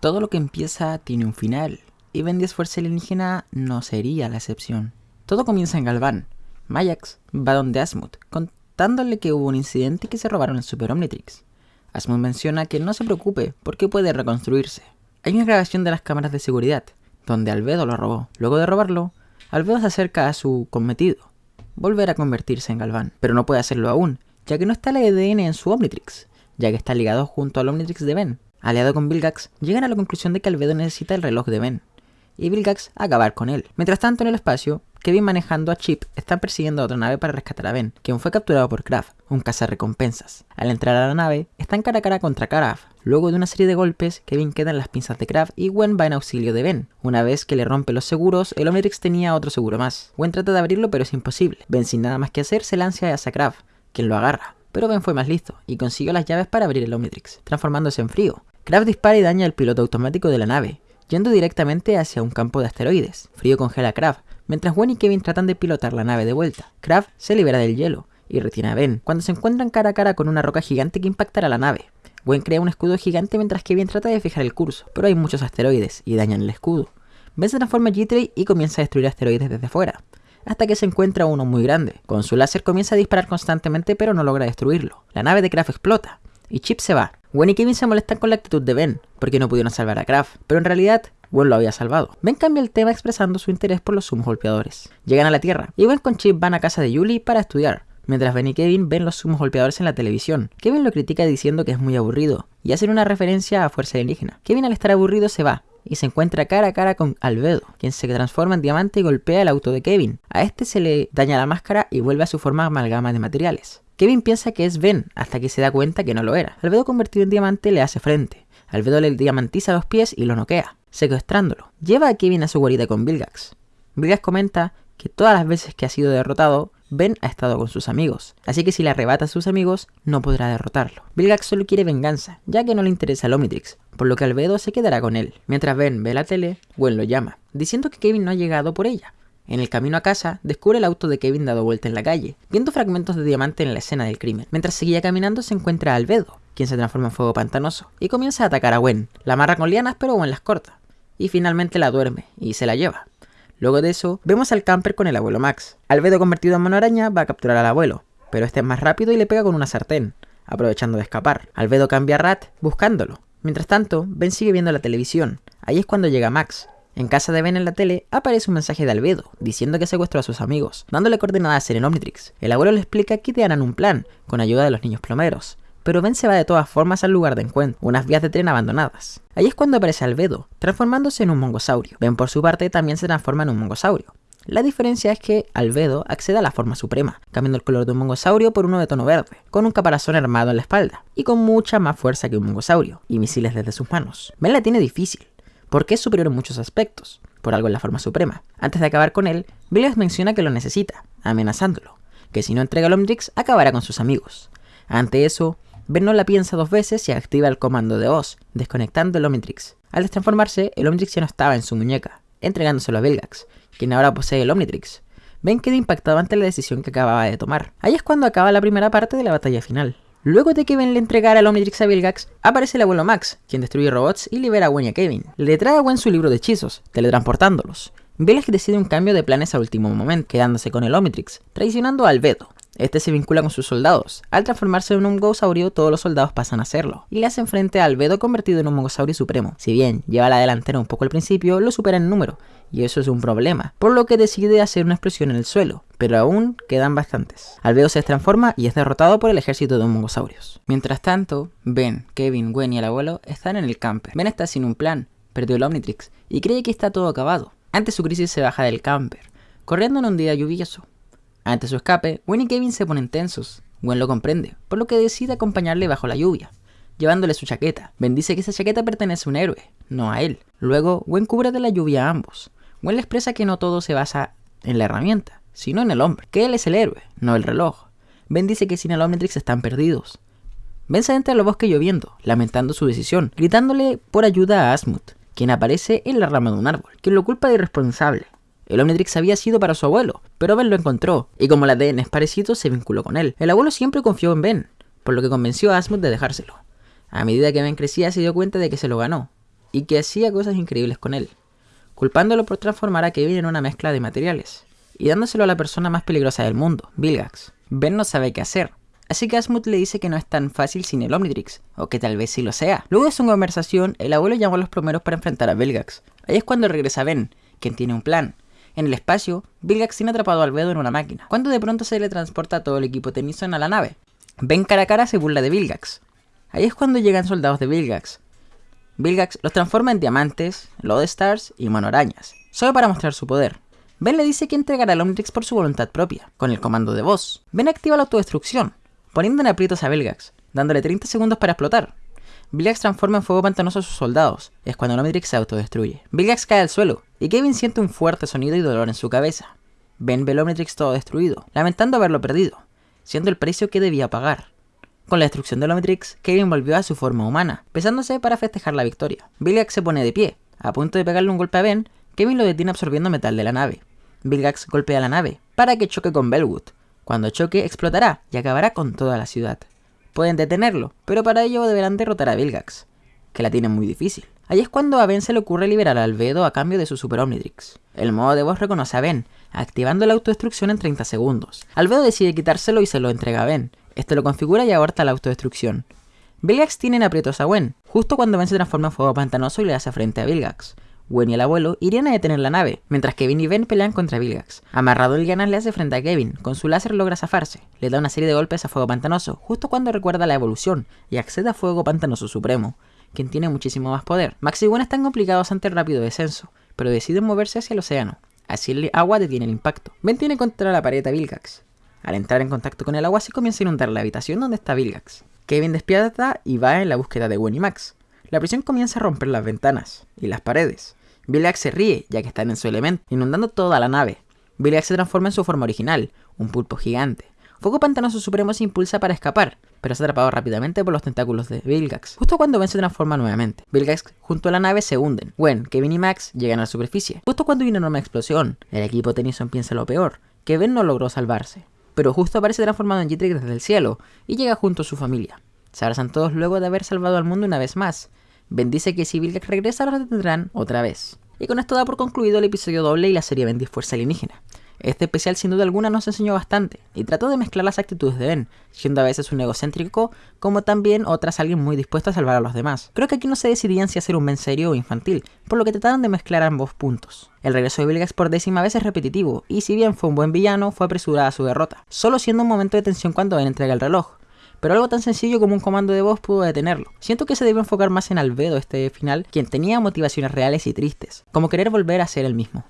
Todo lo que empieza tiene un final, y Ben 10 Fuerza Alienígena no sería la excepción. Todo comienza en Galván. Mayax va donde Asmut, contándole que hubo un incidente y que se robaron el Super Omnitrix. Asmut menciona que no se preocupe porque puede reconstruirse. Hay una grabación de las cámaras de seguridad, donde Albedo lo robó. Luego de robarlo, Albedo se acerca a su cometido, volver a convertirse en Galván, pero no puede hacerlo aún, ya que no está el ADN en su Omnitrix, ya que está ligado junto al Omnitrix de Ben. Aliado con Vilgax, llegan a la conclusión de que Albedo necesita el reloj de Ben, y Vilgax acabar con él. Mientras tanto, en el espacio, Kevin manejando a Chip está persiguiendo a otra nave para rescatar a Ben, quien fue capturado por Kraft, un cazarrecompensas. Al entrar a la nave, están cara a cara contra Kraft. Luego de una serie de golpes, Kevin queda en las pinzas de Kraft y Gwen va en auxilio de Ben. Una vez que le rompe los seguros, el Omnitrix tenía otro seguro más. Gwen trata de abrirlo pero es imposible. Ben sin nada más que hacer se lanza hacia Kraft, quien lo agarra. Pero Ben fue más listo y consiguió las llaves para abrir el Omnitrix, transformándose en frío. Kraft dispara y daña el piloto automático de la nave, yendo directamente hacia un campo de asteroides. Frío congela a Kraft, mientras Gwen y Kevin tratan de pilotar la nave de vuelta. Kraft se libera del hielo y retiene a Ben, cuando se encuentran cara a cara con una roca gigante que impactará la nave. Gwen crea un escudo gigante mientras Kevin trata de fijar el curso, pero hay muchos asteroides y dañan el escudo. Ben se transforma en G-Tray y comienza a destruir asteroides desde fuera, hasta que se encuentra uno muy grande. Con su láser comienza a disparar constantemente pero no logra destruirlo. La nave de Kraft explota, y Chip se va. Gwen y Kevin se molestan con la actitud de Ben, porque no pudieron salvar a Kraft, pero en realidad Gwen lo había salvado. Ben cambia el tema expresando su interés por los sumos golpeadores. Llegan a la Tierra, y Gwen con Chip van a casa de Julie para estudiar, mientras Ben y Kevin ven los sumos golpeadores en la televisión. Kevin lo critica diciendo que es muy aburrido, y hacen una referencia a Fuerza Alienígena. Kevin al estar aburrido se va, y se encuentra cara a cara con Albedo, quien se transforma en diamante y golpea el auto de Kevin. A este se le daña la máscara y vuelve a su forma amalgama de materiales. Kevin piensa que es Ben, hasta que se da cuenta que no lo era. Albedo convertido en diamante le hace frente. Albedo le diamantiza los pies y lo noquea, secuestrándolo. Lleva a Kevin a su guarida con Vilgax. Vilgax comenta que todas las veces que ha sido derrotado, Ben ha estado con sus amigos, así que si le arrebata a sus amigos, no podrá derrotarlo. Vilgax solo quiere venganza, ya que no le interesa el Omnitrix, por lo que Albedo se quedará con él. Mientras Ben ve la tele, Gwen lo llama, diciendo que Kevin no ha llegado por ella, en el camino a casa, descubre el auto de Kevin dado vuelta en la calle, viendo fragmentos de diamante en la escena del crimen. Mientras seguía caminando se encuentra a Albedo, quien se transforma en fuego pantanoso, y comienza a atacar a Gwen. La amarra con lianas pero Gwen las corta, y finalmente la duerme, y se la lleva. Luego de eso, vemos al camper con el abuelo Max. Albedo convertido en mano araña va a capturar al abuelo, pero este es más rápido y le pega con una sartén, aprovechando de escapar. Albedo cambia a Rat buscándolo. Mientras tanto, Ben sigue viendo la televisión. Ahí es cuando llega Max, en casa de Ben en la tele aparece un mensaje de Albedo, diciendo que secuestró a sus amigos, dándole coordenadas en Omnitrix. El abuelo le explica que te harán un plan, con ayuda de los niños plomeros. Pero Ben se va de todas formas al lugar de encuentro, unas vías de tren abandonadas. Ahí es cuando aparece Albedo, transformándose en un mongosaurio. Ben por su parte también se transforma en un mongosaurio. La diferencia es que Albedo accede a la forma suprema, cambiando el color de un mongosaurio por uno de tono verde, con un caparazón armado en la espalda, y con mucha más fuerza que un mongosaurio, y misiles desde sus manos. Ben la tiene difícil, porque es superior en muchos aspectos, por algo en la forma suprema. Antes de acabar con él, Vilgax menciona que lo necesita, amenazándolo, que si no entrega el Omnitrix acabará con sus amigos. Ante eso, Ben no la piensa dos veces y activa el comando de Oz, desconectando el Omnitrix. Al destransformarse, el Omnitrix ya no estaba en su muñeca, entregándoselo a Vilgax, quien ahora posee el Omnitrix. Ben queda impactado ante la decisión que acababa de tomar. Ahí es cuando acaba la primera parte de la batalla final. Luego de que Ben le entregara el Omnitrix a Vilgax, aparece el abuelo Max, quien destruye robots y libera a Gwen y a Kevin. Le trae a Gwen su libro de hechizos, teletransportándolos. Vilgax decide un cambio de planes al último momento, quedándose con el Omnitrix, traicionando a Albedo. Este se vincula con sus soldados. Al transformarse en un Gosaurio, todos los soldados pasan a hacerlo. Y le hacen frente a Albedo convertido en un Mongosaurio supremo. Si bien lleva la delantera un poco al principio, lo supera en número. Y eso es un problema. Por lo que decide hacer una explosión en el suelo. Pero aún quedan bastantes. Albedo se transforma y es derrotado por el ejército de Mongosaurios. Mientras tanto, Ben, Kevin, Gwen y el abuelo están en el camper. Ben está sin un plan, perdió el Omnitrix y cree que está todo acabado. Ante su crisis se baja del camper, corriendo en un día lluvioso. Ante su escape, Gwen y Kevin se ponen tensos. Gwen lo comprende, por lo que decide acompañarle bajo la lluvia, llevándole su chaqueta. Ben dice que esa chaqueta pertenece a un héroe, no a él. Luego, Gwen cubre de la lluvia a ambos. Gwen le expresa que no todo se basa en la herramienta, sino en el hombre, que él es el héroe, no el reloj. Ben dice que sin el Omnitrix están perdidos. Ben se entra a los bosques lloviendo, lamentando su decisión, gritándole por ayuda a Asmut, quien aparece en la rama de un árbol, quien lo culpa de irresponsable. El Omnitrix había sido para su abuelo, pero Ben lo encontró, y como el ADN es parecido, se vinculó con él. El abuelo siempre confió en Ben, por lo que convenció a Asmut de dejárselo. A medida que Ben crecía, se dio cuenta de que se lo ganó, y que hacía cosas increíbles con él, culpándolo por transformar a Kevin en una mezcla de materiales, y dándoselo a la persona más peligrosa del mundo, Vilgax. Ben no sabe qué hacer, así que Asmut le dice que no es tan fácil sin el Omnitrix, o que tal vez sí lo sea. Luego de su conversación, el abuelo llamó a los primeros para enfrentar a Vilgax. Ahí es cuando regresa Ben, quien tiene un plan. En el espacio, Vilgax tiene atrapado al Albedo en una máquina, cuando de pronto se le transporta todo el equipo Tennyson a la nave. Ben cara a cara se burla de Vilgax. Ahí es cuando llegan soldados de Vilgax. Vilgax los transforma en diamantes, Lodestars y monorañas, solo para mostrar su poder. Ben le dice que entregará el Omnitrix por su voluntad propia, con el comando de voz. Ben activa la autodestrucción, poniendo en aprietos a Vilgax, dándole 30 segundos para explotar. Vilgax transforma en fuego pantanoso a sus soldados, es cuando el Omnitrix se autodestruye. Vilgax cae al suelo, y Kevin siente un fuerte sonido y dolor en su cabeza. Ben ve Omnitrix todo destruido, lamentando haberlo perdido, siendo el precio que debía pagar. Con la destrucción del Omnitrix, Kevin volvió a su forma humana, pesándose para festejar la victoria. Vilgax se pone de pie, a punto de pegarle un golpe a Ben, Kevin lo detiene absorbiendo metal de la nave. Vilgax golpea la nave, para que choque con Bellwood. Cuando choque, explotará y acabará con toda la ciudad. Pueden detenerlo, pero para ello deberán derrotar a Vilgax, que la tiene muy difícil. Ahí es cuando a Ben se le ocurre liberar a Albedo a cambio de su Super Omnitrix. El modo de voz reconoce a Ben, activando la autodestrucción en 30 segundos. Albedo decide quitárselo y se lo entrega a Ben, este lo configura y aborta la autodestrucción. Vilgax tiene en aprietos a Gwen, justo cuando Ben se transforma en fuego pantanoso y le hace frente a Vilgax. Gwen y el abuelo irían a detener la nave, mientras Kevin y Ben pelean contra Vilgax. Amarrado el Ganas le hace frente a Kevin, con su láser logra zafarse, le da una serie de golpes a fuego pantanoso, justo cuando recuerda la evolución y accede a fuego pantanoso supremo, quien tiene muchísimo más poder. Max y Gwen están complicados ante el rápido descenso, pero deciden moverse hacia el océano, así el agua detiene el impacto. Ben tiene contra la pared a Vilgax, al entrar en contacto con el agua se comienza a inundar la habitación donde está Vilgax. Kevin despierta y va en la búsqueda de Gwen y Max. La presión comienza a romper las ventanas y las paredes. Vilgax se ríe, ya que están en su elemento, inundando toda la nave. Vilgax se transforma en su forma original, un pulpo gigante. Fuego Pantanoso Supremo se impulsa para escapar, pero es atrapado rápidamente por los tentáculos de Vilgax, justo cuando Ben se transforma nuevamente. Vilgax junto a la nave se hunden. Gwen, Kevin y Max llegan a la superficie. Justo cuando hay una enorme explosión, el equipo Tennyson piensa lo peor, que Ben no logró salvarse pero justo aparece transformado en Jitrix desde el cielo y llega junto a su familia. Se abrazan todos luego de haber salvado al mundo una vez más. Bendice que si Vilgax regresa lo detendrán otra vez. Y con esto da por concluido el episodio doble y la serie Bendis Fuerza Alienígena. Este especial sin duda alguna nos enseñó bastante y trató de mezclar las actitudes de Ben, siendo a veces un egocéntrico como también otras alguien muy dispuesto a salvar a los demás. Creo que aquí no se decidían si hacer un Ben serio o infantil, por lo que trataron de mezclar ambos puntos. El regreso de Vilgax por décima vez es repetitivo, y si bien fue un buen villano, fue apresurada su derrota, solo siendo un momento de tensión cuando Ben entrega el reloj, pero algo tan sencillo como un comando de voz pudo detenerlo. Siento que se debe enfocar más en Albedo este final, quien tenía motivaciones reales y tristes, como querer volver a ser el mismo.